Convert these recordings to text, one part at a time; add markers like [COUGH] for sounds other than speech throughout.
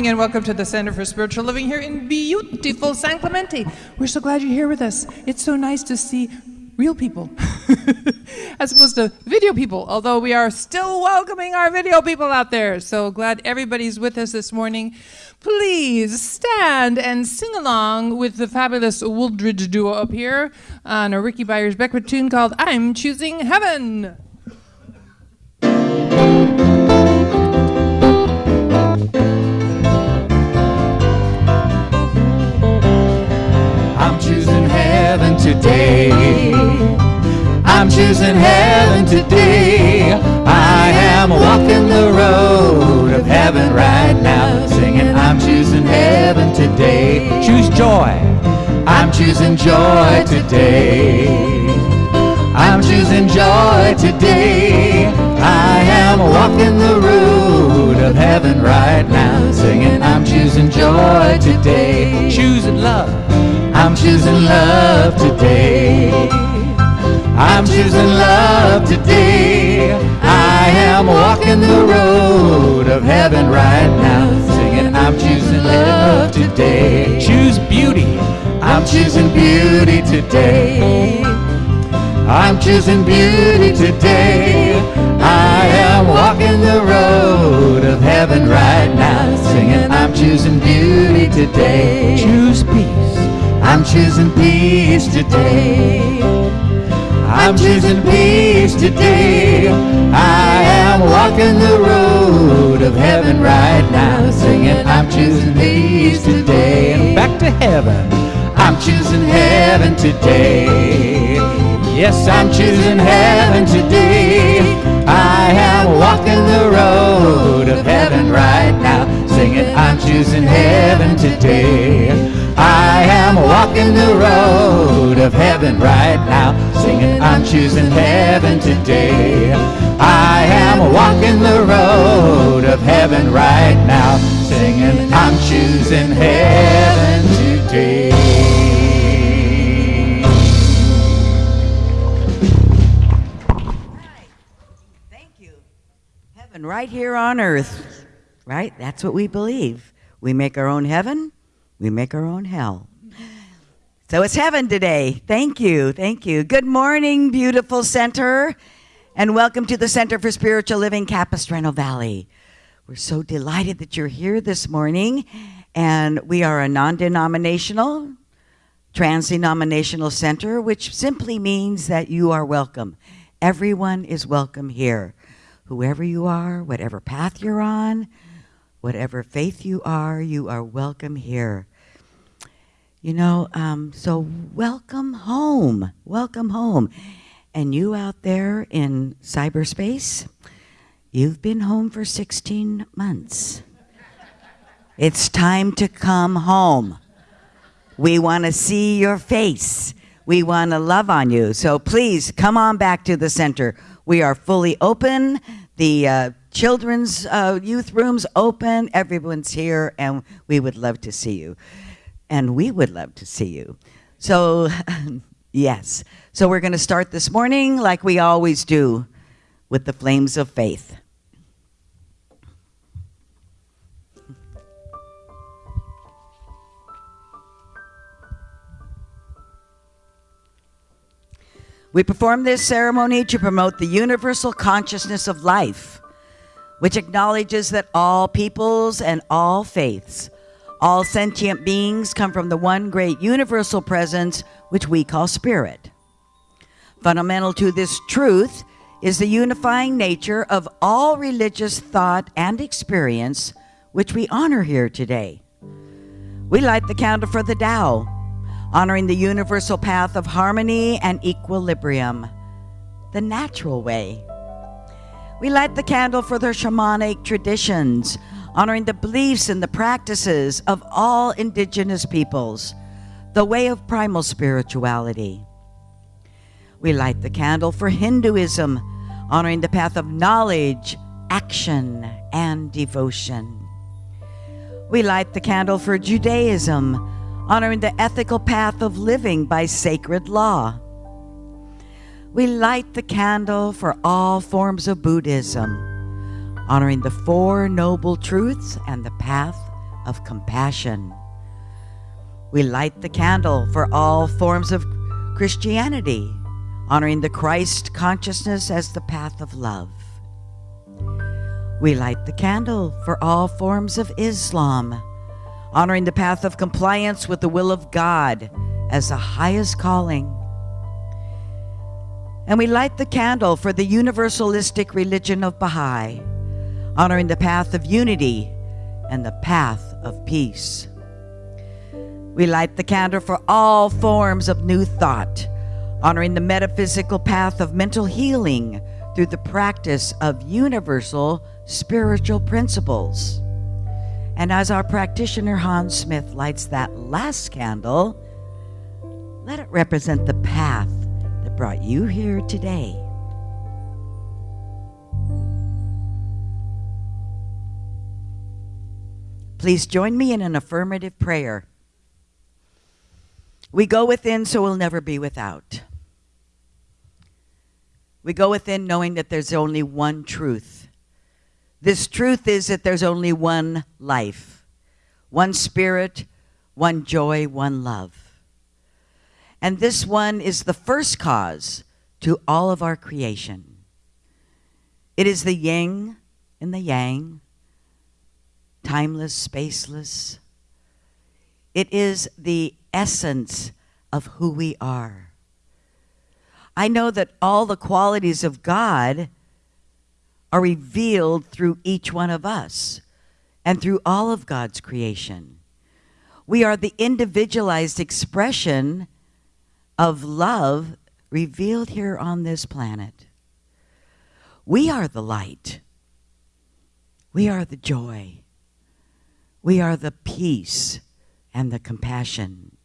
Morning and welcome to the Center for Spiritual Living here in beautiful San Clemente. We're so glad you're here with us. It's so nice to see real people [LAUGHS] as opposed to video people, although we are still welcoming our video people out there. So glad everybody's with us this morning. Please stand and sing along with the fabulous Wooldridge duo up here on a Rickie Byars Beckwith tune called I'm Choosing Heaven. Today. I'm choosing heaven today. I am walking the road of heaven right now, singing, I'm choosing heaven today. Choose joy. I'm choosing joy today. I'm choosing joy today. I am walking the road of heaven right now, singing, I'm choosing joy today. Choosing love. I'm choosing love today. I'm choosing love today. I am walking the road of heaven right now, singing, I'm choosing love today. Choose beauty. I'm choosing beauty today. I'm choosing beauty today. I am walking the road of heaven right now, singing, I'm choosing beauty today. Choose peace. I'm choosing peace today. I'm choosing peace today. I am walking the road of heaven right now, singing, I'm choosing peace today. And back to heaven. I'm choosing heaven today. Yes, I'm choosing heaven today. I am walking the road of heaven right now, singing, I'm choosing heaven today. I am walking the road of heaven right now, singing, I'm choosing heaven today. I am walking the road of heaven right now, singing, I'm choosing heaven today. Thank you. Heaven right here on earth, right? That's what we believe. We make our own heaven, we make our own hell. So it's heaven today. Thank you. Thank you. Good morning, beautiful center, and welcome to the Center for Spiritual Living, Capistrano Valley. We're so delighted that you're here this morning, and we are a non denominational, trans denominational center, which simply means that you are welcome. Everyone is welcome here. Whoever you are, whatever path you're on, whatever faith you are, you are welcome here. You know, um, so welcome home. Welcome home. And you out there in cyberspace, you've been home for 16 months. It's time to come home. We want to see your face. We want to love on you. So please come on back to the center. We are fully open. The uh, children's uh, youth rooms open. Everyone's here, and we would love to see you. And we would love to see you. So, [LAUGHS] yes. So we're going to start this morning like we always do with the flames of faith. We perform this ceremony to promote the universal consciousness of life, which acknowledges that all peoples and all faiths, all sentient beings come from the one great universal presence, which we call spirit. Fundamental to this truth is the unifying nature of all religious thought and experience, which we honor here today. We light the candle for the Tao, honoring the universal path of harmony and equilibrium, the natural way. We light the candle for the shamanic traditions, honoring the beliefs and the practices of all indigenous peoples, the way of primal spirituality. We light the candle for Hinduism, honoring the path of knowledge, action, and devotion. We light the candle for Judaism, honoring the ethical path of living by sacred law. We light the candle for all forms of Buddhism, honoring the Four Noble Truths and the path of compassion. We light the candle for all forms of Christianity, honoring the Christ consciousness as the path of love. We light the candle for all forms of Islam, honoring the path of compliance with the will of God as the highest calling. And we light the candle for the universalistic religion of Baha'i, honoring the path of unity and the path of peace. We light the candle for all forms of new thought, honoring the metaphysical path of mental healing through the practice of universal spiritual principles. And as our practitioner Hans Smith lights that last candle, let it represent the path that brought you here today. Please join me in an affirmative prayer. We go within so we'll never be without. We go within knowing that there's only one truth. This truth is that there's only one life, one spirit, one joy, one love. And this one is the first cause to all of our creation. It is the yin and the yang, timeless, spaceless. It is the essence of who we are. I know that all the qualities of God are revealed through each one of us and through all of God's creation. We are the individualized expression of love revealed here on this planet. We are the light. We are the joy. We are the peace and the compassion.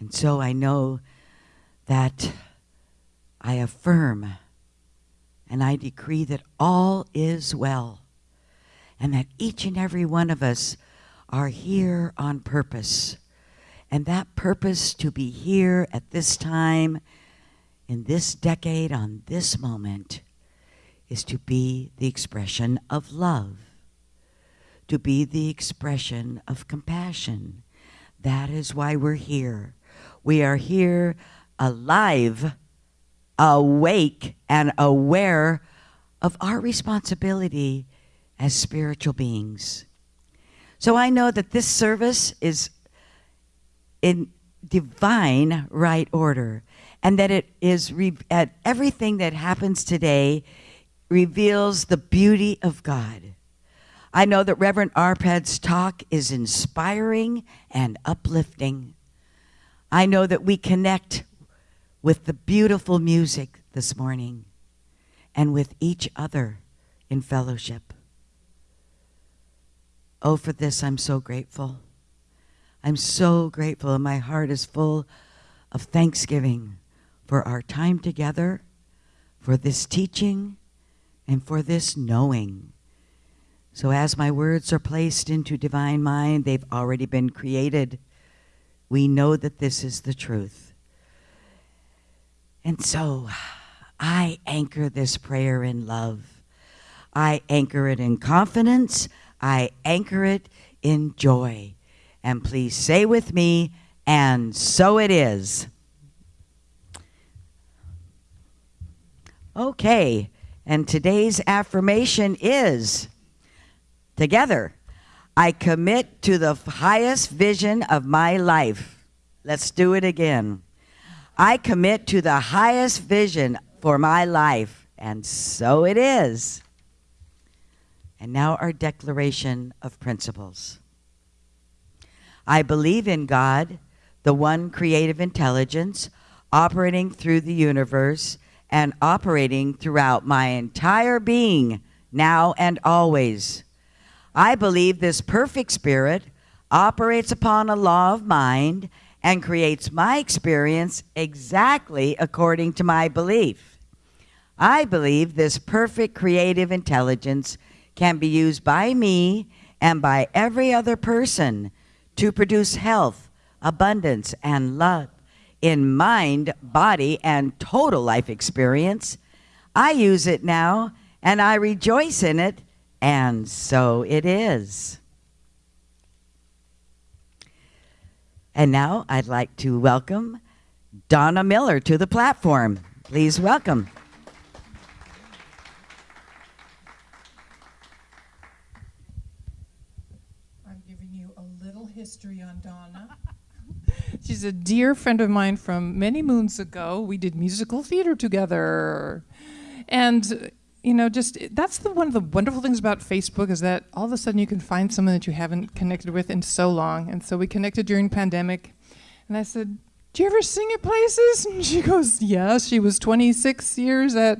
And so I know that I affirm and I decree that all is well and that each and every one of us are here on purpose. And that purpose to be here at this time, in this decade, on this moment, is to be the expression of love to be the expression of compassion. That is why we're here. We are here alive, awake, and aware of our responsibility as spiritual beings. So I know that this service is in divine right order and that it is at everything that happens today reveals the beauty of God. I know that Reverend Arpad's talk is inspiring and uplifting. I know that we connect with the beautiful music this morning and with each other in fellowship. Oh, for this, I'm so grateful. I'm so grateful, and my heart is full of thanksgiving for our time together, for this teaching, and for this knowing. So as my words are placed into divine mind, they've already been created. We know that this is the truth. And so I anchor this prayer in love. I anchor it in confidence. I anchor it in joy. And please say with me, and so it is. Okay, and today's affirmation is Together, I commit to the highest vision of my life. Let's do it again. I commit to the highest vision for my life, and so it is. And now our declaration of principles. I believe in God, the one creative intelligence, operating through the universe and operating throughout my entire being, now and always. I believe this perfect spirit operates upon a law of mind and creates my experience exactly according to my belief. I believe this perfect creative intelligence can be used by me and by every other person to produce health, abundance, and love in mind, body, and total life experience. I use it now, and I rejoice in it, and so it is. And now I'd like to welcome Donna Miller to the platform. Please welcome. I'm giving you a little history on Donna. [LAUGHS] She's a dear friend of mine from many moons ago. We did musical theater together. And you know, just that's the one of the wonderful things about Facebook is that all of a sudden you can find someone that you haven't connected with in so long. And so we connected during pandemic. And I said, "Do you ever sing at places?" [LAUGHS] And she goes, "Yeah." She was 26 years at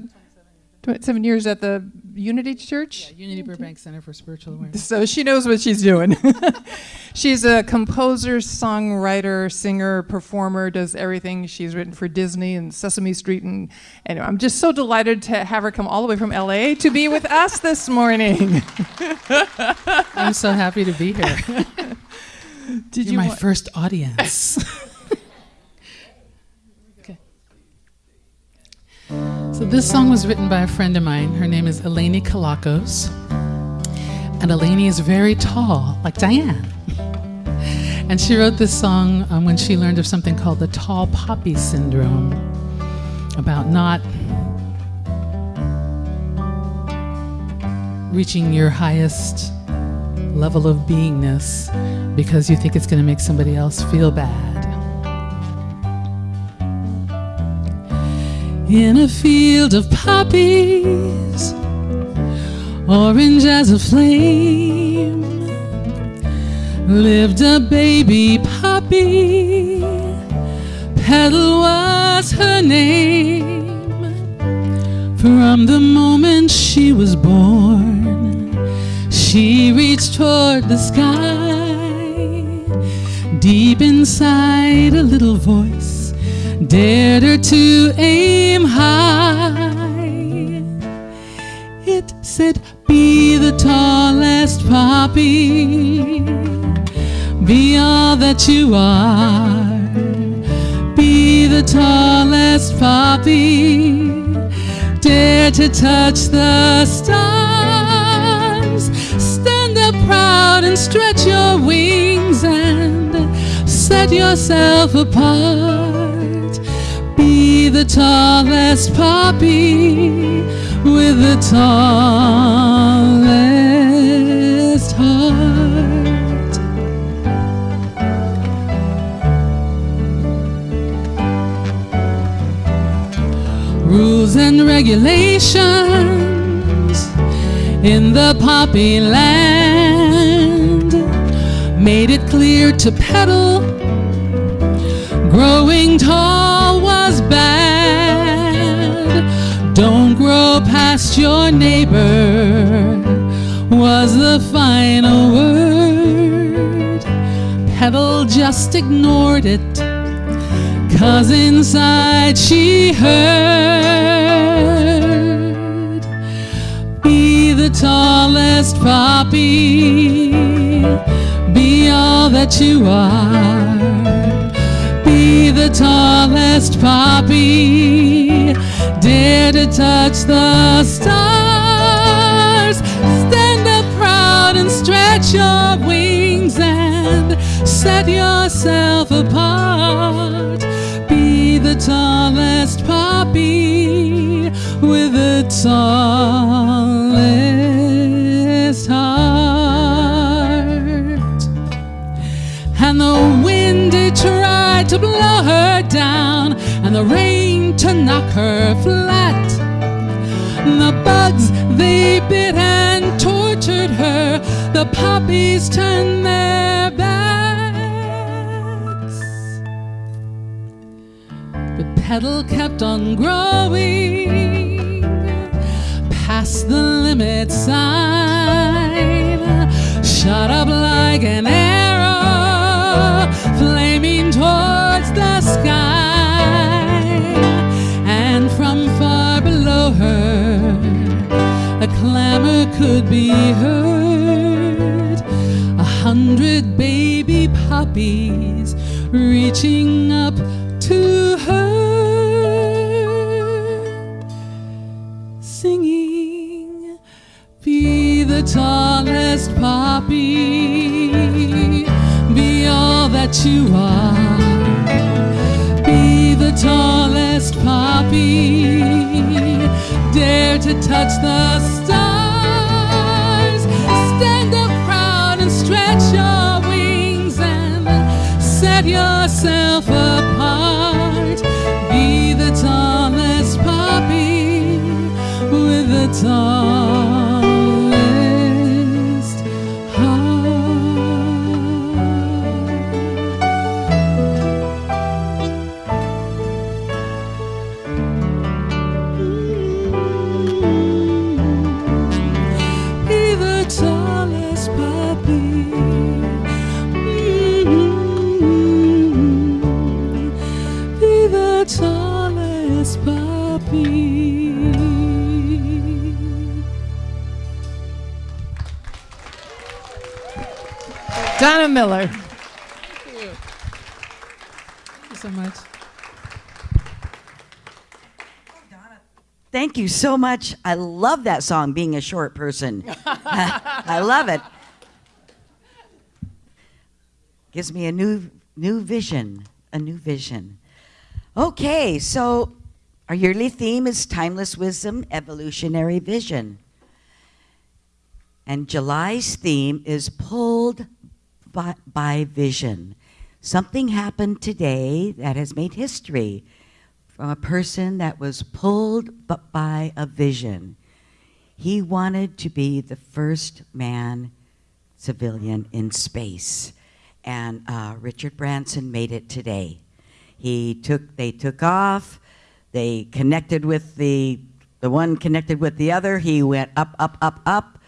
27 years at the Unity Church. Yeah, Unity Burbank Center for Spiritual Awareness. So she knows what she's doing. [LAUGHS] she's a composer, songwriter, singer, performer, does everything. She's written for Disney and Sesame Street. And anyway, I'm just so delighted to have her come all the way from LA to be with [LAUGHS] us this morning. I'm so happy to be here. [LAUGHS] Did You're you my first audience. This song was written by a friend of mine. Her name is Eleni Kalakos. And Eleni is very tall, like Diane. [LAUGHS] And she wrote this song um, when she learned of something called the tall poppy syndrome, about not reaching your highest level of beingness because you think it's going to make somebody else feel bad. In a field of poppies, orange as a flame, lived a baby puppy. Petal was her name. From the moment she was born, she reached toward the sky. Deep inside, a little voice dared her to aim high. It said, Be the tallest poppy, be all that you are. Be the tallest poppy, dare to touch the stars. Stand up proud and stretch your wings and set yourself apart. The tallest poppy with the tallest heart. Rules and regulations in the poppy land made it clear to Petal growing tall was bad past your neighbor was the final word. Petal just ignored it Cause inside she heard. Be the tallest poppy Be all that you are. Be the tallest poppy Dare to touch the stars. Stand up proud and stretch your wings And set yourself apart. Be the tallest poppy With the tallest heart. And the wind it tried to blow her down, and the rain to knock her flat. The bugs they bit and tortured her, the poppies turned their backs. The Petal kept on growing past the limit sign, shot up like an arrow, flaming towards the sky. her. A clamor could be heard. A hundred baby poppies reaching up to her. Singing, be the tallest poppy, be all that you are, be the tallest poppy. Dare to touch the stars. Stand up proud and stretch your wings and set yourself apart. Be the tallest poppy with the tallest Miller. Thank you so much. Thank you so much. I love that song, being a short person. [LAUGHS] I love it. Gives me a new new vision, a new vision. Okay, so our yearly theme is timeless wisdom, evolutionary vision. And July's theme is pulled by, by vision. Something happened today that has made history from a person that was pulled by a vision. He wanted to be the first man civilian in space, and uh, Richard Branson made it today. He took, they took off, they connected with the, the one connected with the other. He went up, up, up, up,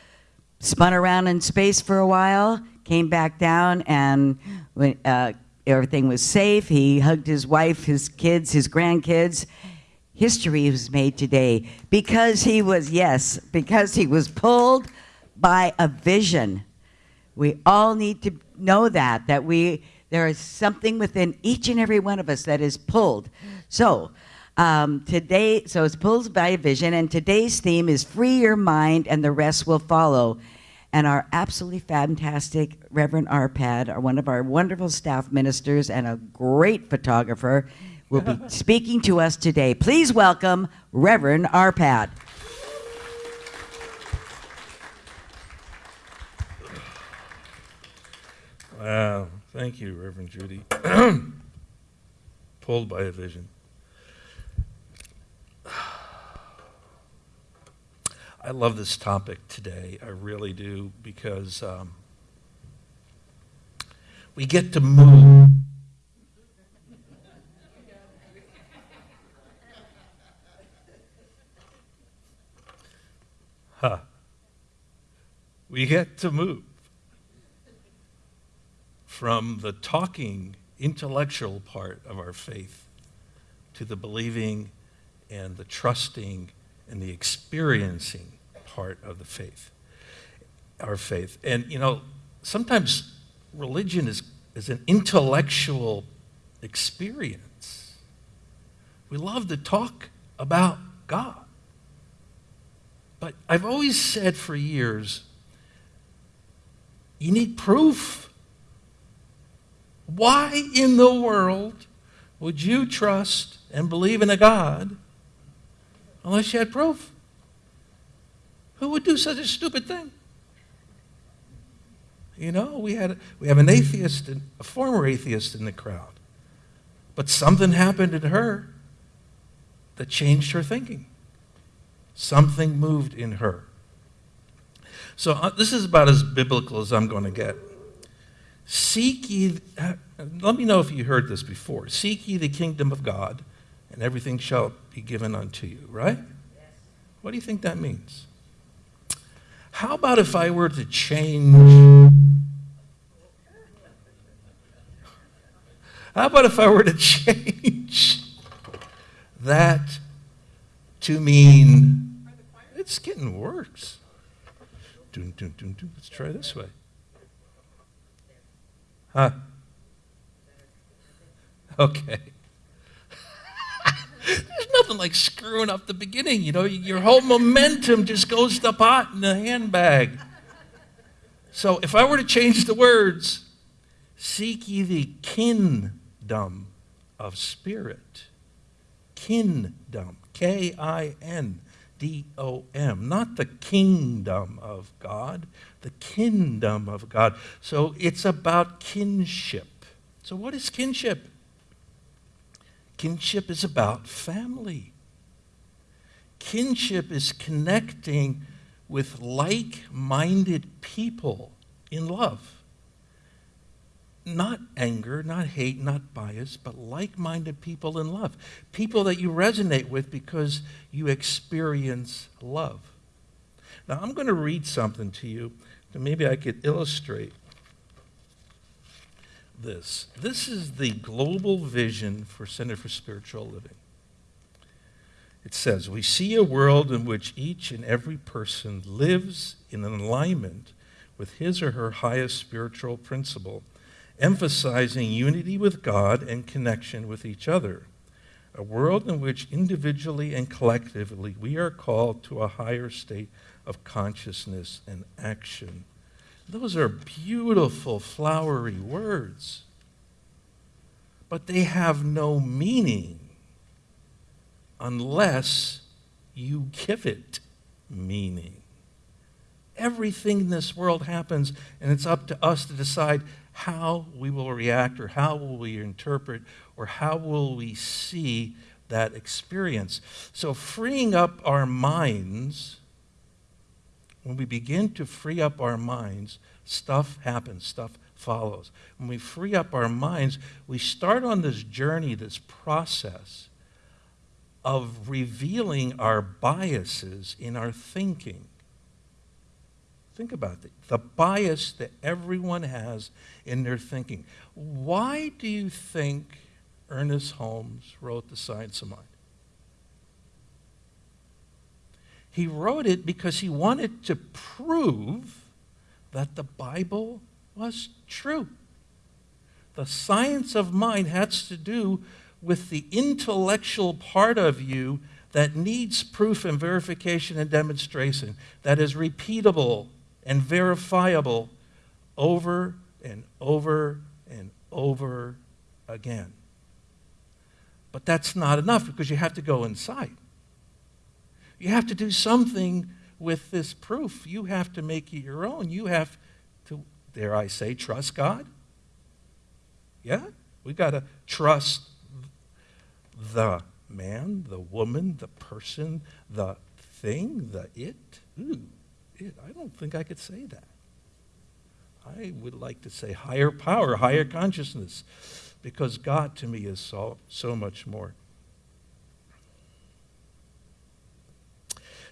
spun around in space for a while, came back down, and when, uh, everything was safe. He hugged his wife, his kids, his grandkids. History was made today because he was, yes, because he was pulled by a vision. We all need to know that, that we, there is something within each and every one of us that is pulled. So, um, today, so it's pulled by a vision, and today's theme is free your mind and the rest will follow. And our absolutely fantastic Reverend Arpad, our, one of our wonderful staff ministers and a great photographer, will be [LAUGHS] speaking to us today. Please welcome Reverend Arpad. Wow. Thank you, Reverend Judy. [CLEARS THROAT] Pulled by a vision. I love this topic today. I really do because um, we get to move. Huh. We get to move from the talking intellectual part of our faith to the believing and the trusting and the experiencing part of the faith our faith. And you know sometimes religion is, is an intellectual experience. We love to talk about god. But i've always said for years you need proof. Why in the world would you trust and believe in a God unless you had proof? Who would do such a stupid thing? You know, we had we have an atheist, a former atheist in the crowd, but something happened in her that changed her thinking. Something moved in her. So uh, this is about as biblical as I'm going to get. Seek ye, uh, let me know if you heard this before. Seek ye the kingdom of God, and everything shall be given unto you, right? What do you think that means? How about if I were to change? How about if I were to change that to mean it's getting worse? Dun, dun, dun, dun. Let's try this way. Huh? [LAUGHS] Okay. [LAUGHS] Nothing like screwing up the beginning. You know, your whole momentum just goes to pot in the handbag. So if I were to change the words, seek ye the kingdom of spirit. Kingdom. K I N D O M. Not the kingdom of God, the kindom of God. So it's about kinship. So, what is kinship? Kinship is about family. Kinship is connecting with like minded people in love. Not anger, not hate, not bias, but like minded people in love. People that you resonate with because you experience love. Now, I'm going to read something to you that maybe I could illustrate this. This is the global vision for Center for Spiritual Living. It says, We see a world in which each and every person lives in an alignment with his or her highest spiritual principle, emphasizing unity with God and connection with each other. A world in which individually and collectively we are called to a higher state of consciousness and action. Those are beautiful, flowery words, but they have no meaning unless you give it meaning. Everything in this world happens, and it's up to us to decide how we will react, or how will we interpret, or how will we see that experience. So, freeing up our minds, when we begin to free up our minds, stuff happens, stuff follows. When we free up our minds, we start on this journey, this process of revealing our biases in our thinking. Think about it. The bias that everyone has in their thinking. Why do you think Ernest Holmes wrote The Science of Mind? He wrote it because he wanted to prove that the Bible was true. The science of mind has to do with the intellectual part of you that needs proof and verification and demonstration, that is repeatable and verifiable over and over and over again. But that's not enough because you have to go inside. You have to do something with this proof. You have to make it your own. You have to, dare I say, trust God. Yeah? We've got to trust the man, the woman, the person, the thing, the it. Ooh, it. I don't think I could say that. I would like to say higher power, higher consciousness, because God to me is so, so much more.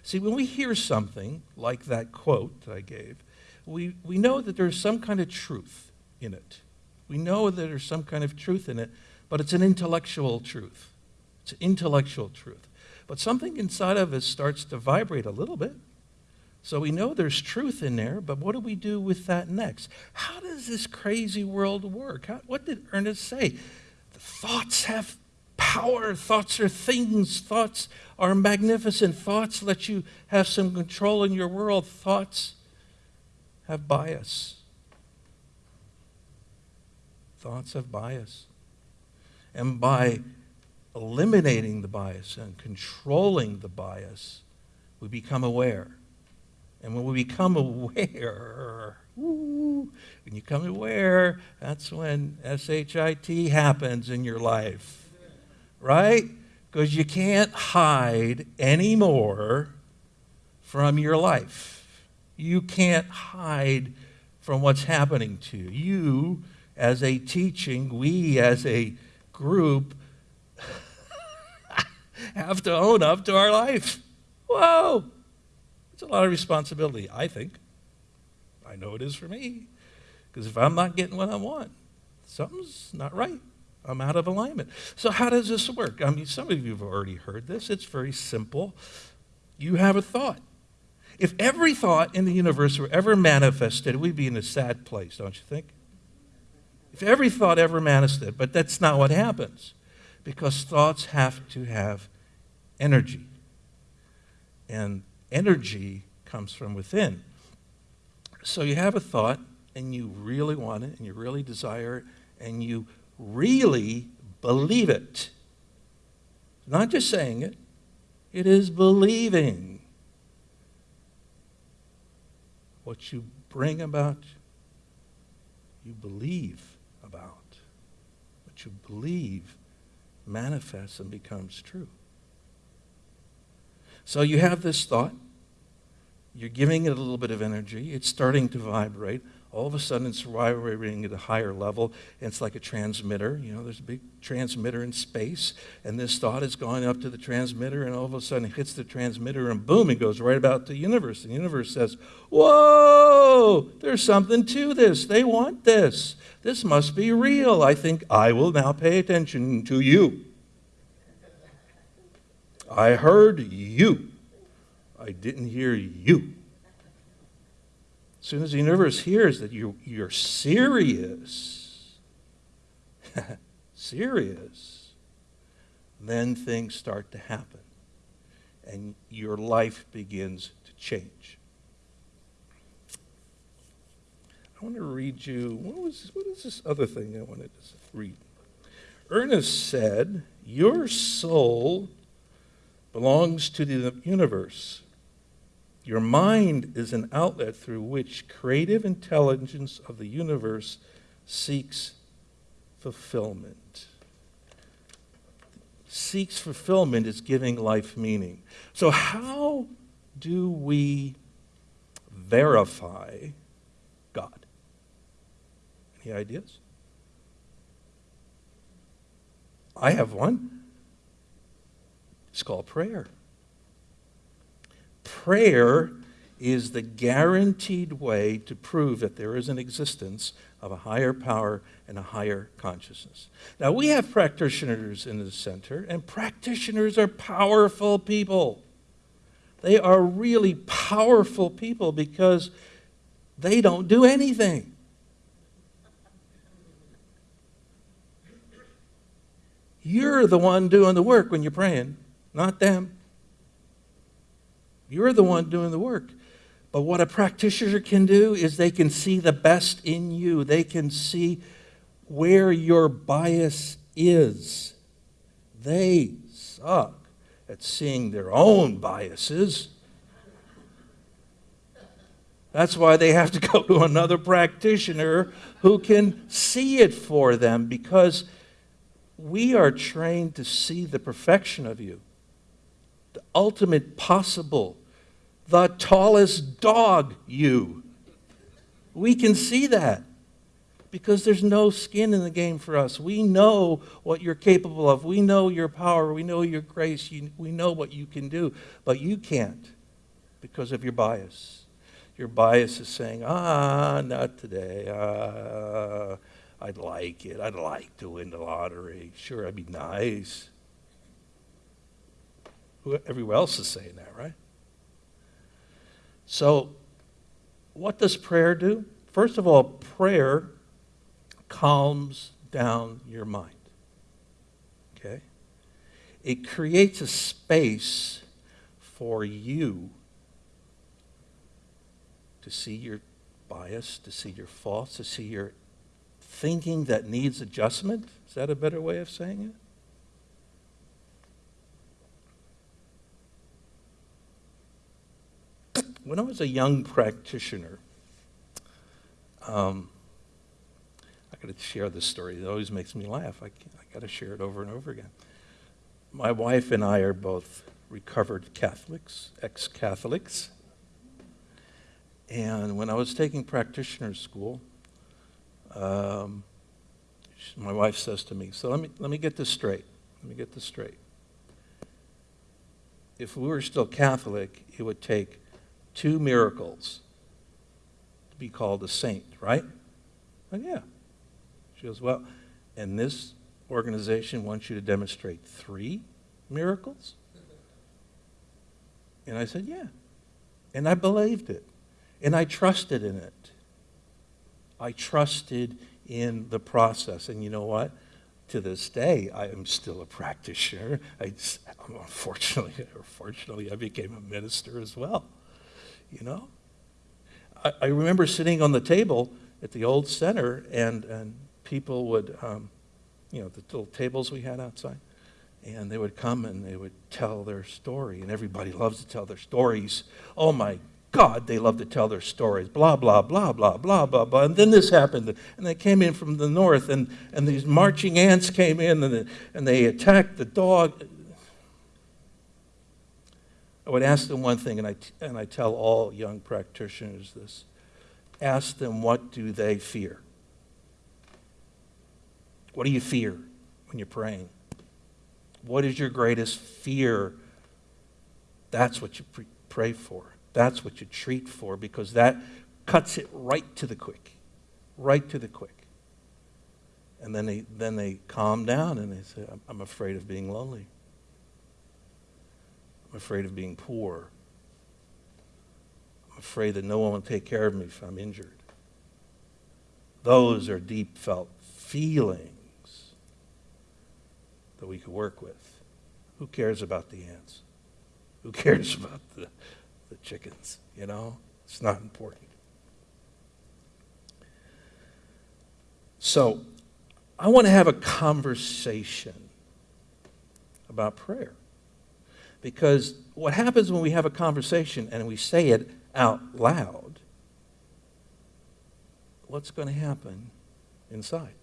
See, when we hear something like that quote that I gave, we, we know that there's some kind of truth in it. We know that there's some kind of truth in it, but it's an intellectual truth. It's an intellectual truth. But something inside of us starts to vibrate a little bit. So we know there's truth in there, but what do we do with that next? How does this crazy world work? How, what did Ernest say? The thoughts have power. Thoughts are things. Thoughts are magnificent. Thoughts let you have some control in your world. Thoughts have bias. Thoughts have bias. And by eliminating the bias and controlling the bias, we become aware. And when we become [LAUGHS] aware, when you become aware, that's when SHIT happens in your life. Right? Because you can't hide anymore from your life. You can't hide from what's happening to you. You, as a teaching, we as a group, [LAUGHS] have to own up to our life. Whoa! It's a lot of responsibility, I think. I know it is for me. Because if I'm not getting what I want, something's not right. I'm out of alignment. So, how does this work? I mean, some of you have already heard this. It's very simple. You have a thought. If every thought in the universe were ever manifested, we'd be in a sad place, don't you think? If every thought ever manifested, but that's not what happens because thoughts have to have energy. And energy comes from within. So you have a thought, and you really want it, and you really desire it, and you really believe it. Not just saying it, it is believing. What you bring about, you believe about. What you believe manifests and becomes true. So you have this thought, you're giving it a little bit of energy, it's starting to vibrate. All of a sudden, it's vibrating at a higher level, and it's like a transmitter. You know, there's a big transmitter in space, and this thought is going up to the transmitter, and all of a sudden it hits the transmitter, and boom, it goes right about the universe. And the universe says, Whoa, there's something to this. They want this. This must be real. I think I will now pay attention to you. I heard you. I didn't hear you. As soon as the universe hears that you, you're serious, [LAUGHS] serious, then things start to happen and your life begins to change. I want to read you, what, was, what is this other thing I wanted to read? Ernest said, Your soul belongs to the universe. Your mind is an outlet through which creative intelligence of the universe seeks fulfillment. Seeks fulfillment is giving life meaning. So, how do we verify God? Any ideas? I have one. It's called prayer. Prayer is the guaranteed way to prove that there is an existence of a higher power and a higher consciousness. Now, we have practitioners in the center, and practitioners are powerful people. They are really powerful people because they don't do anything. You're the one doing the work when you're praying, not them. You're the one doing the work. But what a practitioner can do is they can see the best in you. They can see where your bias is. They suck at seeing their own biases. That's why they have to go to another practitioner who can see it for them because we are trained to see the perfection of you the ultimate possible, the tallest dog you. We can see that because there's no skin in the game for us. We know what you're capable of. We know your power. We know your grace. You, we know what you can do. But you can't because of your bias. Your bias is saying, ah, not today. Ah, I'd like it. I'd like to win the lottery. Sure, I'd be nice. Everyone else is saying that, right? So, what does prayer do? First of all, prayer calms down your mind. Okay? It creates a space for you to see your bias, to see your faults, to see your thinking that needs adjustment. Is that a better way of saying it? When I was a young practitioner, um, I got to share this story. It always makes me laugh. I, I got to share it over and over again. My wife and I are both recovered Catholics, ex Catholics. And when I was taking practitioner school, um, my wife says to me, So let me, let me get this straight. Let me get this straight. If we were still Catholic, it would take two miracles to be called a saint, right? And yeah. She goes, Well, and this organization wants you to demonstrate three miracles? And I said, Yeah. And I believed it. And I trusted in it. I trusted in the process. And you know what? To this day, I am still a practitioner. I, unfortunately, or [LAUGHS] fortunately, I became a minister as well you know? I, I remember sitting on the table at the old center, and, and people would, um, you know, the little tables we had outside, and they would come and they would tell their story, and everybody loves to tell their stories. Oh my God, they love to tell their stories. Blah, blah, blah, blah, blah, blah, blah. And then this happened. And they came in from the north, and, and these marching ants came in, and, they- and they attacked the dog. I would ask them one thing, and I, and I tell all young practitioners this. Ask them, what do they fear? What do you fear when you're praying? What is your greatest fear? That's what you pray for. That's what you treat for because that cuts it right to the quick. Right to the quick. And then they, then they calm down and they say, I'm afraid of being lonely. I'm afraid of being poor. I'm afraid that no one will take care of me if I'm injured. Those are deep felt feelings that we could work with. Who cares about the ants? Who cares [LAUGHS] about the, the chickens? You know, it's not important. So, I want to have a conversation about prayer. Because what happens when we have a conversation and we say it out loud, what's going to happen inside?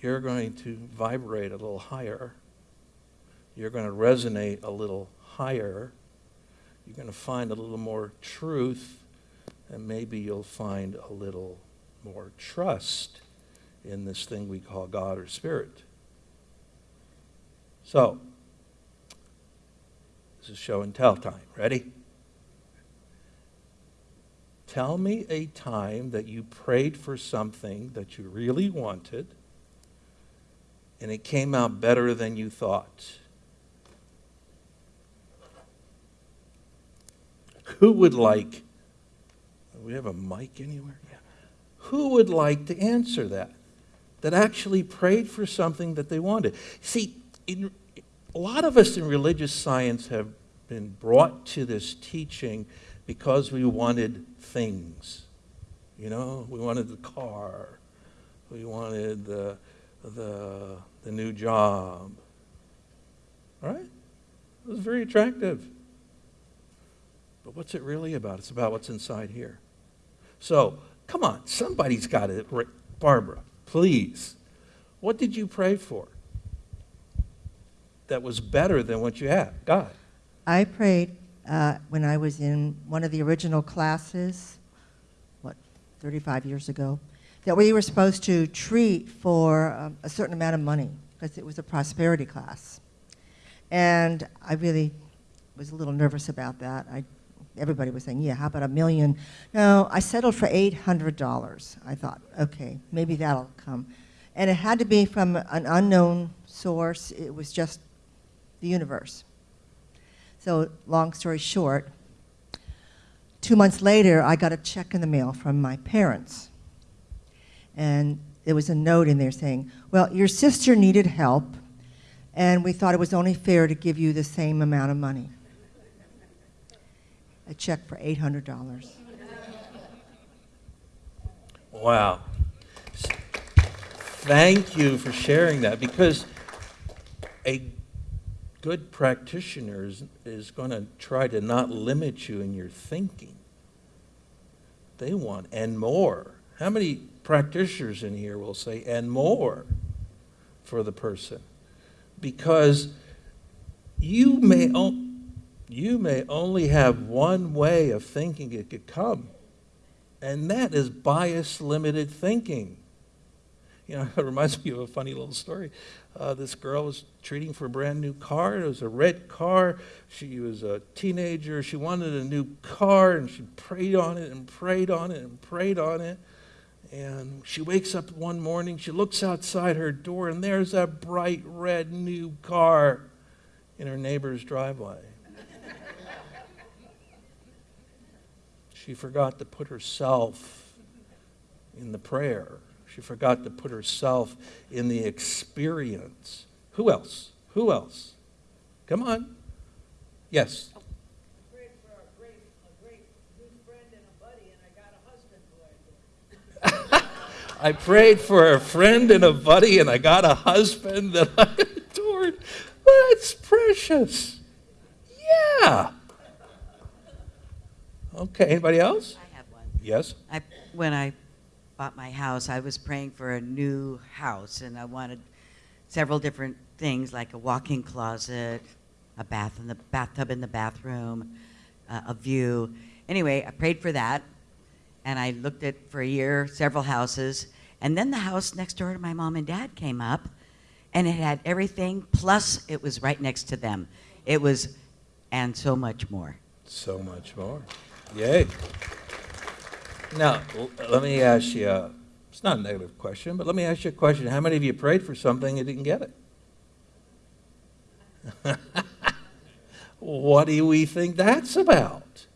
You're going to vibrate a little higher. You're going to resonate a little higher. You're going to find a little more truth, and maybe you'll find a little more trust in this thing we call God or Spirit. So, this is show and tell time. Ready? Tell me a time that you prayed for something that you really wanted and it came out better than you thought. Who would like, we have a mic anywhere? Yeah. Who would like to answer that? That actually prayed for something that they wanted. See, in, a lot of us in religious science have been brought to this teaching because we wanted things. You know, we wanted the car, we wanted the, the, the new job. All right? It was very attractive. But what's it really about? It's about what's inside here. So, come on, somebody's got it. Barbara, please. What did you pray for that was better than what you had? God. I prayed uh, when I was in one of the original classes, what, 35 years ago, that we were supposed to treat for um, a certain amount of money because it was a prosperity class. And I really was a little nervous about that. I, everybody was saying, yeah, how about a million? No, I settled for $800. I thought, okay, maybe that'll come. And it had to be from an unknown source. It was just the universe. So, long story short, two months later, I got a check in the mail from my parents. And there was a note in there saying, Well, your sister needed help, and we thought it was only fair to give you the same amount of money. A check for $800. Wow. Thank you for sharing that because a good practitioner is, going to try to not limit you in your thinking. They want and more. How many practitioners in here will say and more for the person? Because you may, you may only have one way of thinking it could come, and that is bias limited thinking. You know, [LAUGHS] it reminds me of a funny little story. Uh, this girl was treating for a brand new car. It was a red car. She was a teenager. She wanted a new car, and she prayed on it and prayed on it and prayed on it. And she wakes up one morning, she looks outside her door, and there's a bright red new car in her neighbor's driveway. she forgot to put herself in the prayer. She forgot to put herself in the experience. Who else? Who else? Come on. Yes. prayed for a great, a great good friend and a buddy, and I got a husband who I [LAUGHS] prayed for a friend and a buddy, and I got a husband that I [LAUGHS] adored. That's precious. Yeah. Okay, anybody else? I have one. Yes? I, when I bought my house, I was praying for a new house, and I wanted several different things like a walk-in closet, a bath in the bathtub in the bathroom, uh, a view. Anyway, I prayed for that, and I looked at for a year several houses, and then the house next door to my mom and dad came up, and it had everything. Plus, it was right next to them. It was, and so much more. So much more. Yay. Now, let me ask you, uh, it's not a negative question, but let me ask you a question. How many of you prayed for something and didn't get it? [LAUGHS] what do we think that's about?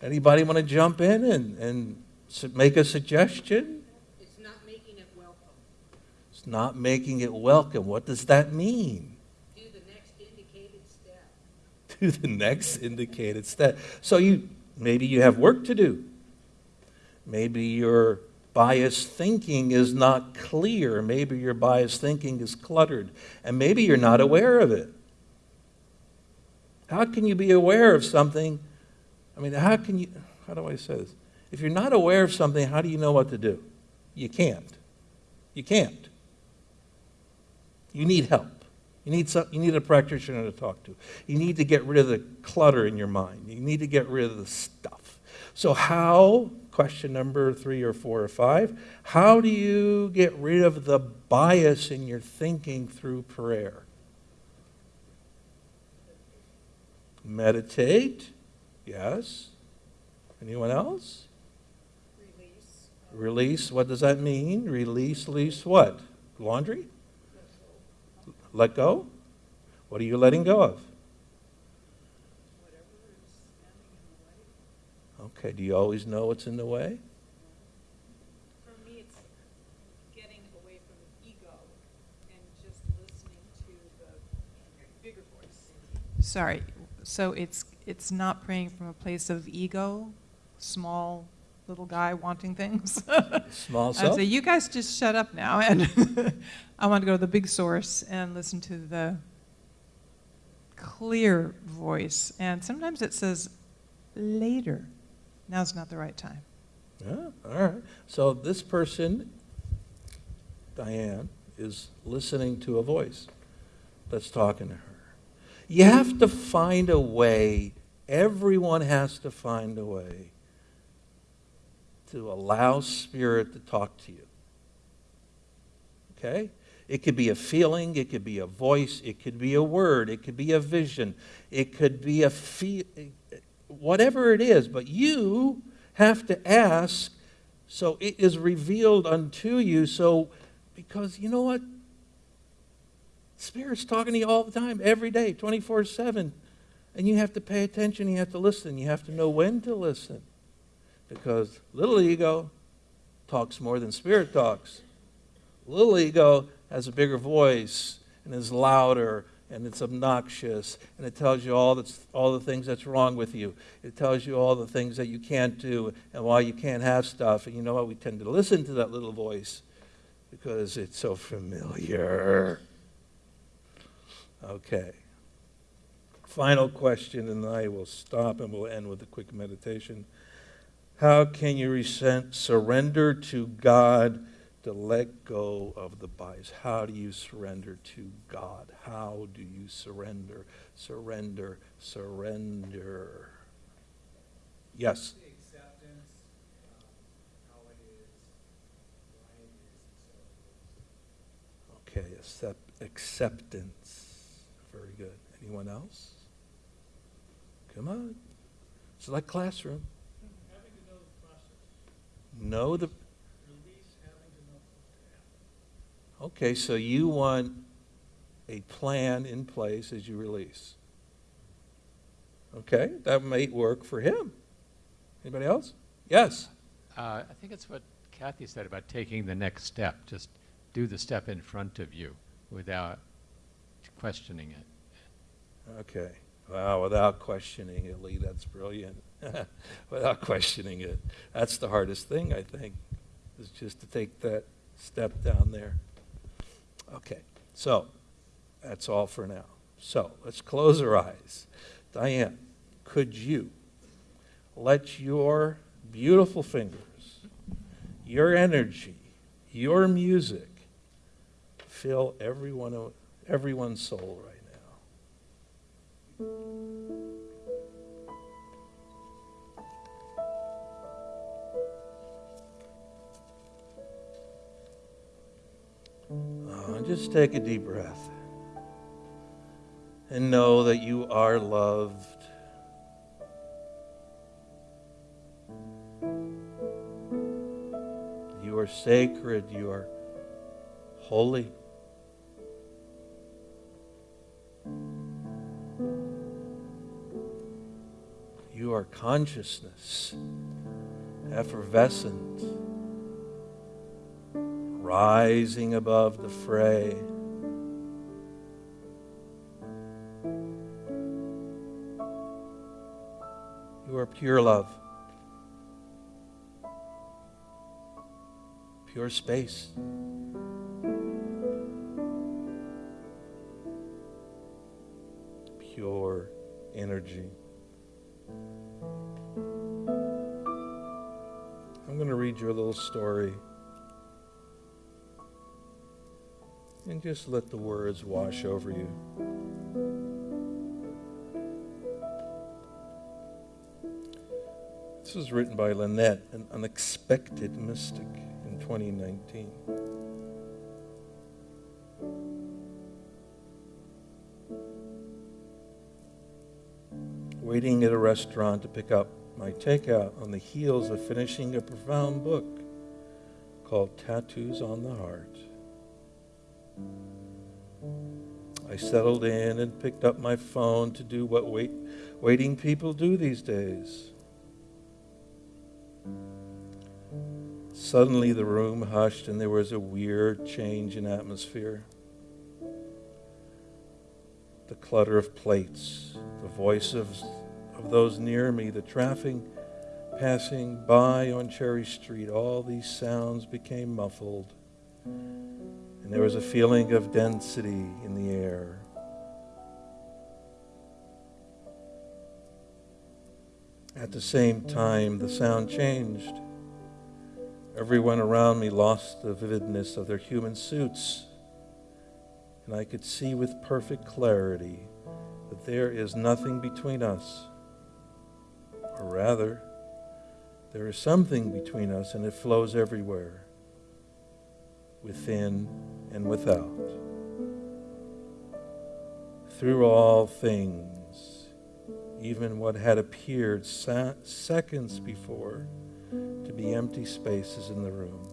Anybody want to jump in and, and make a suggestion? It's not making it welcome. It's not making it welcome. What does that mean? Do the next indicated step. [LAUGHS] to the next indicated step. So you maybe you have work to do. Maybe your biased thinking is not clear. Maybe your biased thinking is cluttered. And maybe you're not aware of it. How can you be aware of something? I mean, how can you, how do I say this? If you're not aware of something, how do you know what to do? You can't. You can't. You need help. You need, some, you need a practitioner to talk to. You need to get rid of the clutter in your mind. You need to get rid of the stuff. So, how, question number three or four or five, how do you get rid of the bias in your thinking through prayer? Meditate. Yes. Anyone else? Release. Release, what does that mean? Release, release what? Laundry? Let go? What are you letting go of? Whatever is standing in the way. Okay, do you always know what's in the way? For me, it's getting away from the ego and just listening to the bigger voice. Sorry. So it's it's not praying from a place of ego, small little guy wanting things. [LAUGHS] Small self. I'd say you guys just shut up now, and [LAUGHS] I want to go to the big source and listen to the clear voice. And sometimes it says later. Now's not the right time. Yeah, all right. So this person, Diane, is listening to a voice that's talking to her. You have to find a way, everyone has to find a way to allow Spirit to talk to you. Okay? It could be a feeling, it could be a voice, it could be a word, it could be a vision, it could be a feel, whatever it is, but you have to ask so it is revealed unto you. So, because you know what? Spirit's talking to you all the time, every day, 24 7. And you have to pay attention, you have to listen, you have to know when to listen. Because little ego talks more than spirit talks. Little ego has a bigger voice and is louder and it's obnoxious and it tells you all, that's, all the things that's wrong with you. It tells you all the things that you can't do and why you can't have stuff. And you know what? We tend to listen to that little voice because it's so familiar. Okay. Final question, and I will stop and we'll end with a quick meditation. How can you resent, surrender to God to let go of the bias? How do you surrender to God? How do you surrender? Surrender, surrender. Yes. Acceptance, um, how it is, why it is, and so it is. Okay, accept, acceptance. Very good. Anyone else? Come on. It's like classroom. Having to know the process, Know the. release, having to know what's going to happen. Okay, so you want a plan in place as you release. Okay, that may work for him. Anybody else? Yes. Uh, I think it's what Kathy said about taking the next step. Just do the step in front of you without questioning it. Okay. Wow, without questioning it, Lee, that's brilliant. [LAUGHS] without questioning it. That's the hardest thing, I think. is just to take that step down there. Okay, so that's all for now. So let's close our eyes. Diane, could you let your beautiful fingers, your energy, your music fill everyone, everyone's soul right now? Uh, just take a deep breath and know that you are loved. You are sacred. You are holy. You are consciousness, effervescent, rising above the fray. You are pure love, pure space. Pure energy. I'm going to read you a little story. And just let the words wash over you. This was written by Lynette, an unexpected mystic, in 2019. Waiting at a restaurant to pick up my takeout on the heels of finishing a profound book called Tattoos on the Heart. Settled in and picked up my phone to do what wait, waiting people do these days. Suddenly, the room hushed and there was a weird change in atmosphere. The clutter of plates, the voices of, of those near me, the traffic passing by on Cherry Street, all these sounds became muffled. And there was a feeling of density in the air. At the same time, the sound changed. Everyone around me lost the vividness of their human suits, and I could see with perfect clarity that there is nothing between us. Or rather, there is something between us, and it flows everywhere, within and without. Through all things, even what had appeared seconds before to be empty spaces in the room.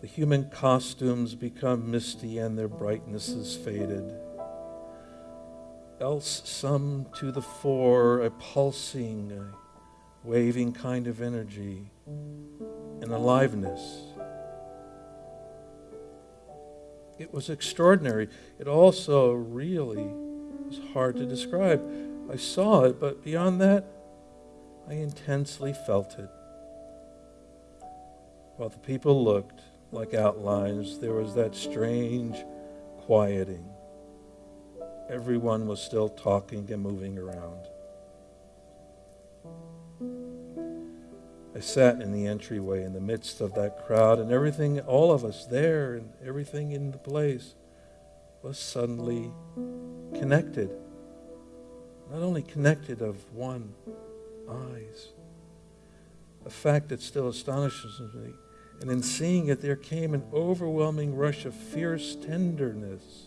The human costumes become misty and their brightness is faded. Else, some to the fore, a pulsing, a waving kind of energy, an aliveness. It was extraordinary. It also really was hard to describe. I saw it, but beyond that, I intensely felt it. While the people looked like outlines, there was that strange quieting. Everyone was still talking and moving around. I sat in the entryway in the midst of that crowd, and everything, all of us there, and everything in the place was suddenly connected. Not only connected of one, eyes. A fact that still astonishes me. And in seeing it, there came an overwhelming rush of fierce tenderness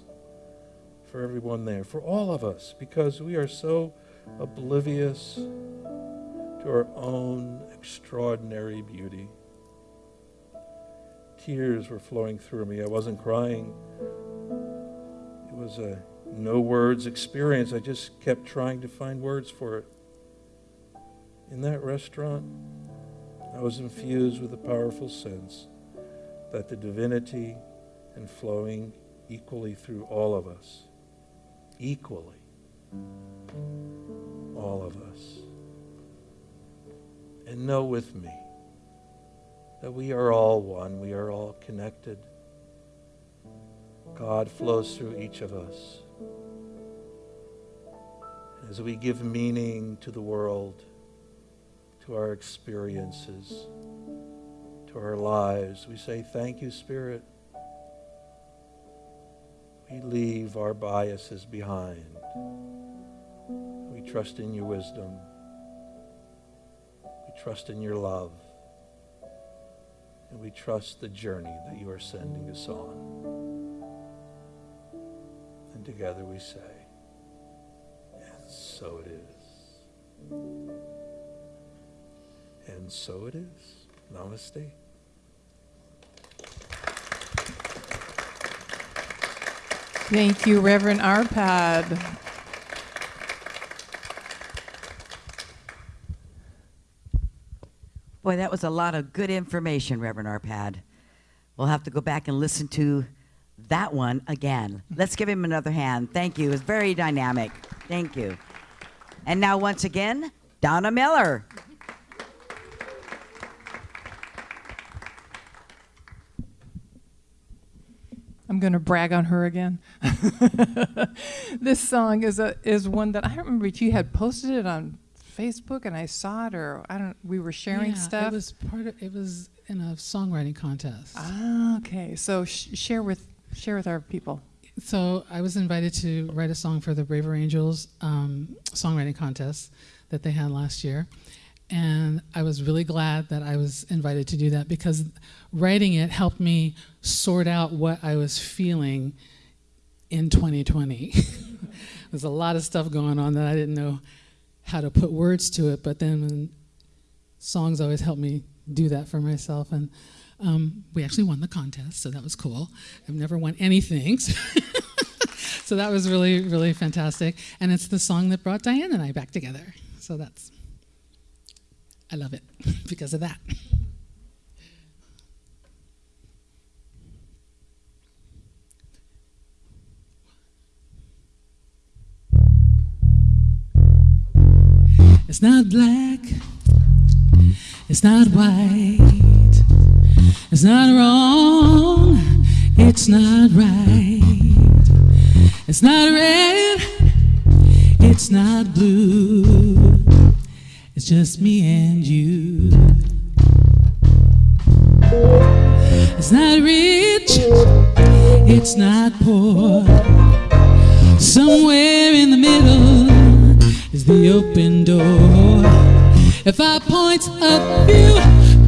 for everyone there, for all of us, because we are so oblivious to our own extraordinary beauty. Tears were flowing through me. I wasn't crying. It was a no words experience. I just kept trying to find words for it. In that restaurant, I was infused with a powerful sense that the divinity and flowing equally through all of us, equally, all of us. And know with me that we are all one, we are all connected. God flows through each of us. As we give meaning to the world, to our experiences, to our lives, we say, Thank you, Spirit. We leave our biases behind. We trust in your wisdom. Trust in your love. And we trust the journey that you are sending us on. And together we say, and so it is. And so it is. Namaste. Thank you, Reverend Arpad. Boy, that was a lot of good information, Reverend Arpad. We'll have to go back and listen to that one again. Let's give him another hand. Thank you. It was very dynamic. Thank you. And now, once again, Donna Miller. I'm going to brag on her again. [LAUGHS] this song is a is one that I remember you had posted it on Facebook and I saw it, or I don't. We were sharing yeah, stuff. It was part of. It was in a songwriting contest. Ah, okay. So sh- share with share with our people. So I was invited to write a song for the Braver Angels um, songwriting contest that they had last year, and I was really glad that I was invited to do that because writing it helped me sort out what I was feeling in 2020. [LAUGHS] There's a lot of stuff going on that I didn't know how to put words to it, but then songs always help me do that for myself. And um, we actually won the contest, so that was cool. I've never won anything. [LAUGHS] so that was really, really fantastic. And it's the song that brought Diane and I back together. So that's, I love it [LAUGHS] because of that. It's not black, it's not white, it's not wrong, it's not right, it's not red, it's not blue, it's just me and you. It's not rich, it's not poor, somewhere in the middle is the open door. If I point of view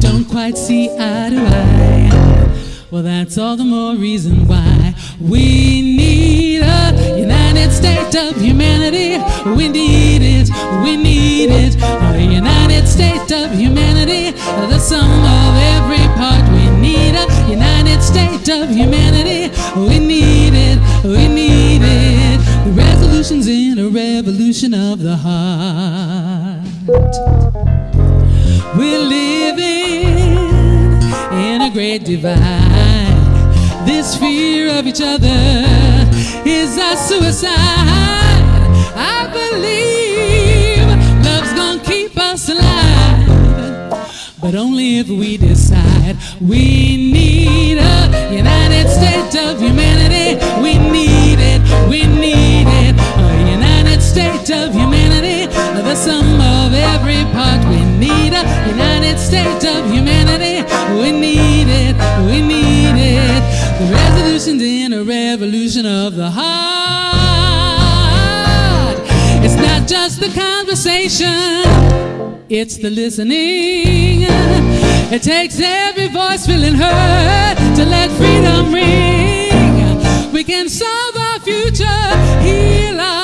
don't quite see eye to eye, well, that's all the more reason why we need a United States of humanity. We need it, we need it. A United States of humanity, the sum of every part. We need a United States of humanity. We need it, we need it. The resolution's in a revolution of the heart. We're living in a great divide. This fear of each other is a suicide. I believe love's gonna keep us alive, but only if we decide we need a United States of humanity. We need it, we need States of humanity, the sum of every part. We need a United States of humanity. We need it, we need it. The resolution's in a revolution of the heart. It's not just the conversation, it's the listening. It takes every voice feeling heard to let freedom ring. We can solve our future, heal our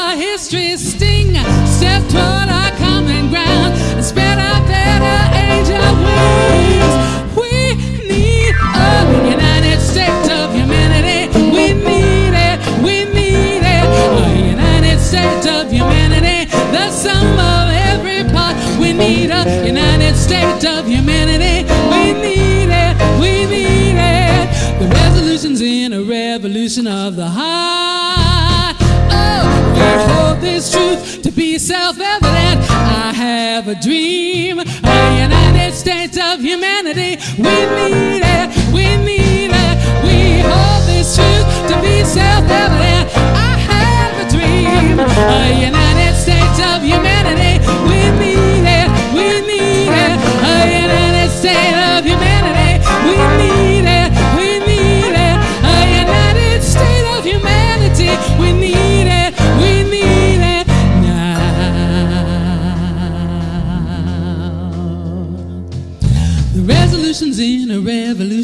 history, sting, step toward our common ground, and spread our better of wings. We need a United States of humanity. We need it, we need it. A United States of humanity, the sum of every part. We need a United States of humanity. We need it, we need it. The resolution's in a revolution of the heart. This truth to be self-evident. I have a dream, a United States of humanity. We need it, we need it. We hold this truth to be self-evident. I have a dream, a United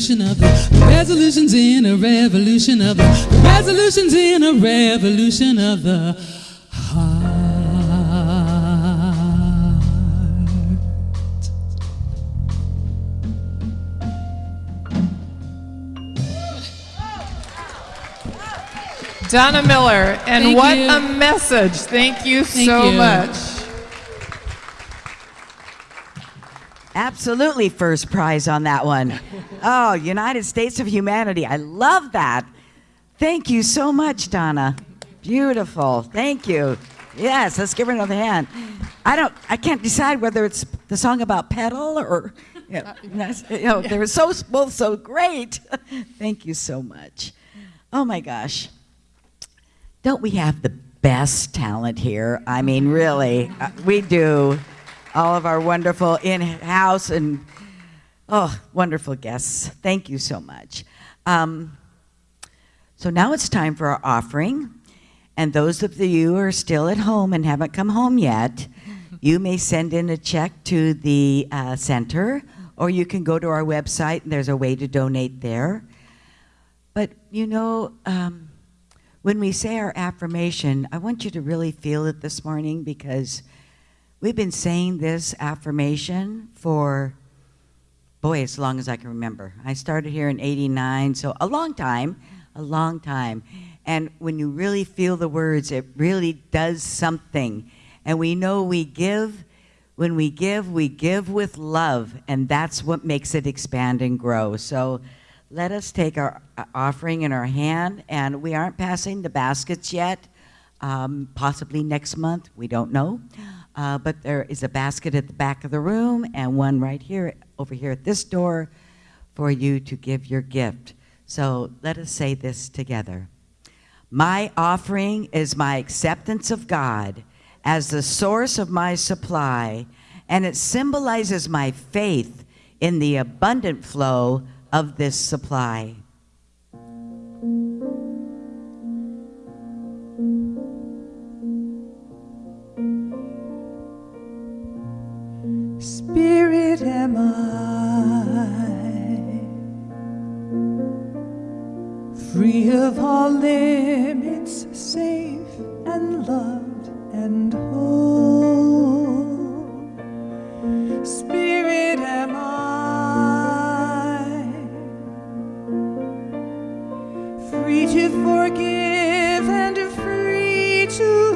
revolution of the, resolution's in a revolution of the, the resolution's in a revolution of the heart. Donna Miller, and Thank what you. a message. Thank you Thank so you. much. Absolutely first prize on that one. Oh, United States of Humanity. I love that. Thank you so much, Donna. Beautiful. Thank you. Yes, let's give her another hand. I don't I can't decide whether it's the song about Petal or you know, you know, they were so both so great. [LAUGHS] Thank you so much. Oh my gosh. Don't we have the best talent here? I mean, really, uh, we do. All of our wonderful in house and, oh, wonderful guests. Thank you so much. Um, so now it's time for our offering. And those of you who are still at home and haven't come home yet, you may send in a check to the uh, center, or you can go to our website and there's a way to donate there. But you know, um, when we say our affirmation, I want you to really feel it this morning because we've been saying this affirmation for, boy, as long as I can remember. I started here in 89, so a long time, a long time. And when you really feel the words, it really does something. And we know we give, when we give, we give with love, and that's what makes it expand and grow. So let us take our uh, offering in our hand, and we aren't passing the baskets yet. Um, possibly next month, we don't know. Uh, but there is a basket at the back of the room and one right here, over here at this door, for you to give your gift. So let us say this together. My offering is my acceptance of God as the source of my supply, and it symbolizes my faith in the abundant flow of this supply. Spirit am I, free of all limits, safe and loved and whole. Spirit am I, free to forgive and free to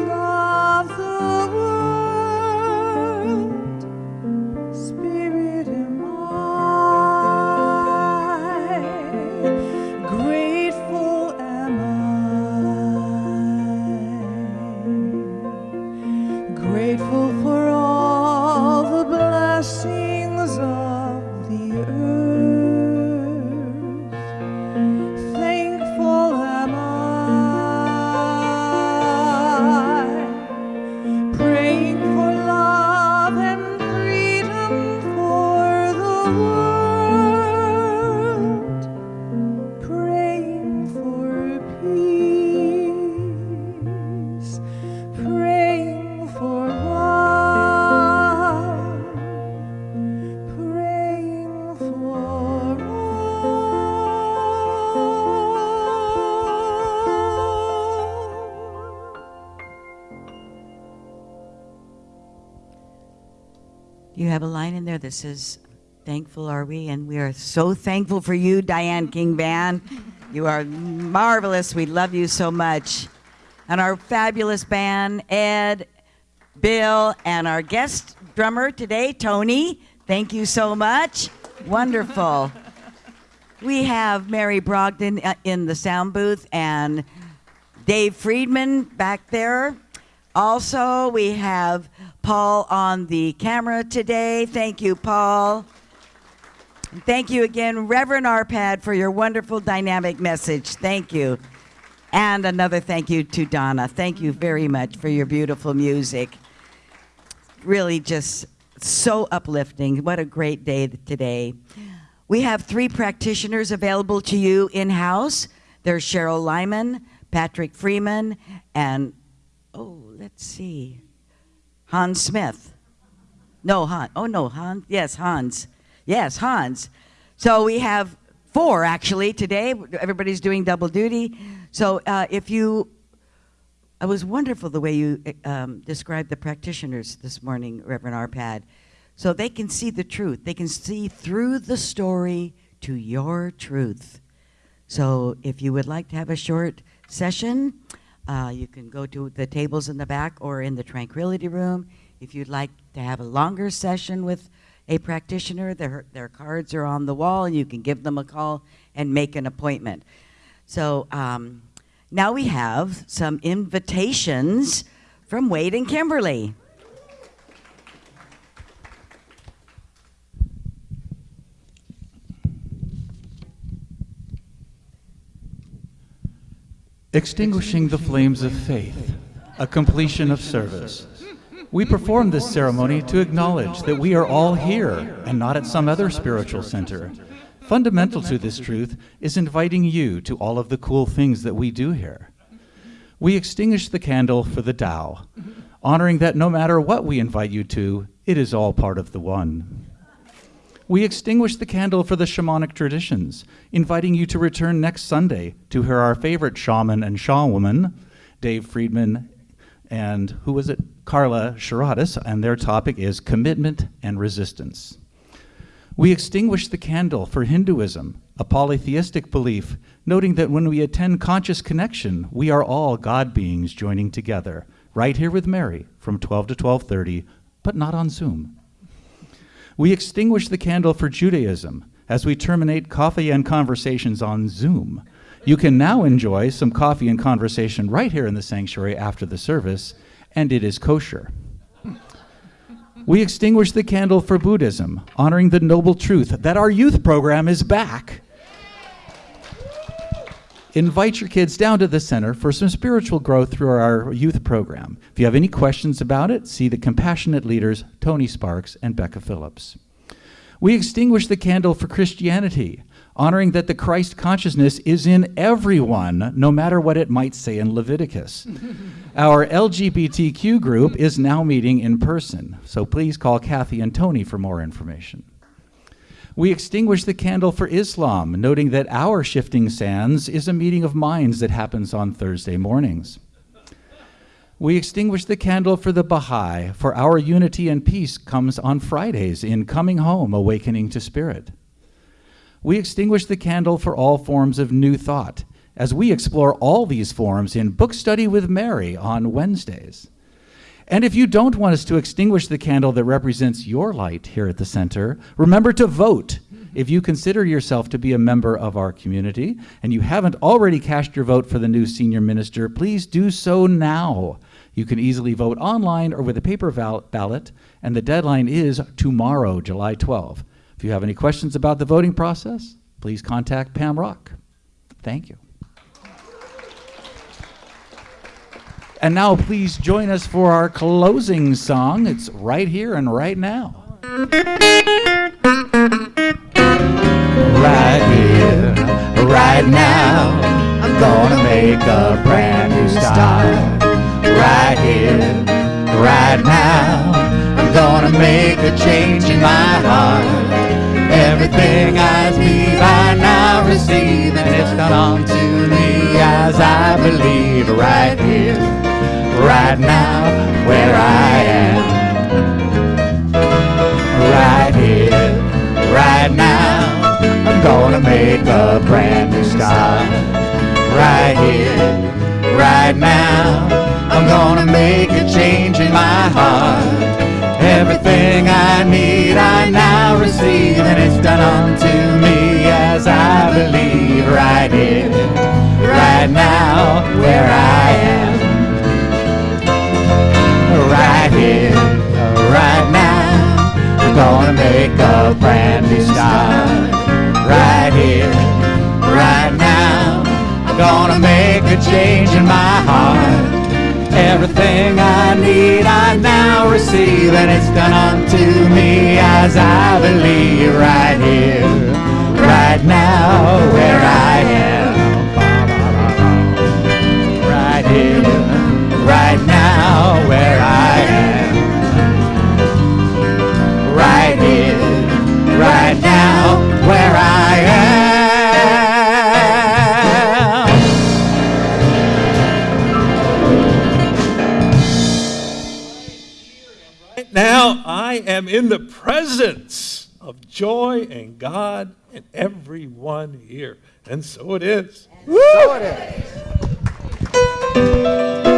have a line in there that says, Thankful are we? And we are so thankful for you, Diane King Band. [LAUGHS] You are marvelous. We love you so much. And our fabulous band, Ed, Bill, and our guest drummer today, Tony. Thank you so much. Wonderful. [LAUGHS] We have Mary Brogdon uh, in the sound booth and Dave Friedman back there. Also, we have Paul. On the camera today. Thank you, Paul. And Thank you again, Reverend Arpad, for your wonderful dynamic message. Thank you. And another thank you to Donna. Thank you very much for your beautiful music. Really just so uplifting. What a great day today. We have three practitioners available to you in house. There's Cheryl Lyman, Patrick Freeman, and oh, let's see, Hans Smith. No, Hans. Oh, no, Hans. Yes, Hans. Yes, Hans. So we have four actually today. Everybody's doing double duty. So uh, if you, it was wonderful the way you um, described the practitioners this morning, Reverend Arpad. So they can see the truth. They can see through the story to your truth. So if you would like to have a short session, uh, you can go to the tables in the back or in the tranquility room. If you'd like to have a longer session with a practitioner, their, their cards are on the wall and you can give them a call and make an appointment. So um, now we have some invitations from Wade and Kimberly. Extinguishing the flames of faith, a completion of service. We perform this ceremony to acknowledge that we are all here and not at some other spiritual center. Fundamental to this truth is inviting you to all of the cool things that we do here. We extinguish the candle for the Tao, honoring that no matter what we invite you to, it is all part of the one. We extinguish the candle for the shamanic traditions, inviting you to return next Sunday to hear our favorite shaman and shawoman, Dave Friedman and who was it? Carla Shiratis, and their topic is commitment and resistance. We extinguish the candle for Hinduism, a polytheistic belief, noting that when we attend conscious connection, we are all God beings joining together, right here with Mary from 12 to 12:30, but not on Zoom. We extinguish the candle for Judaism as we terminate coffee and conversations on Zoom. You can now enjoy some coffee and conversation right here in the sanctuary after the service, and it is kosher. We extinguish the candle for Buddhism, honoring the noble truth that our youth program is back. Invite your kids down to the center for some spiritual growth through our youth program. If you have any questions about it, see the compassionate leaders Tony Sparks and Becca Phillips. We extinguish the candle for Christianity, honoring that the Christ consciousness is in everyone, no matter what it might say in Leviticus. [LAUGHS] Our LGBTQ group is now meeting in person, so please call Kathy and Tony for more information. We extinguish the candle for Islam, noting that our Shifting Sands is a meeting of minds that happens on Thursday mornings. We extinguish the candle for the Baha'i, for our unity and peace comes on Fridays in Coming Home, Awakening to Spirit. We extinguish the candle for all forms of new thought, as we explore all these forms in Book Study with Mary on Wednesdays. And if you don't want us to extinguish the candle that represents your light here at the center, remember to vote. If you consider yourself to be a member of our community and you haven't already cast your vote for the new senior minister, please do so now. You can easily vote online or with a paper ballot, and the deadline is tomorrow, July 12. If you have any questions about the voting process, please contact Pam Rock. Thank you. And now, please join us for our closing song. It's right here and right now. Right here, right now, I'm gonna make a brand new start. Right here, right now, I'm gonna make a change in my heart. Everything I believe I now receive, and it's come to me as I believe. Right here, right now, where I am. Right here, right now, I'm gonna make a brand new start. Right here, right now, I'm gonna make a change in my heart. Everything I need, I now receive, and it's done unto me as I believe. Right here, right now, where I am here right now. I'm gonna make a brand new start right here, right now. I'm gonna make a change in my heart. Everything I need I now receive and it's done unto me as I believe right here, right now where I am. I am in the presence of joy and God and everyone here. And so it is. So it is.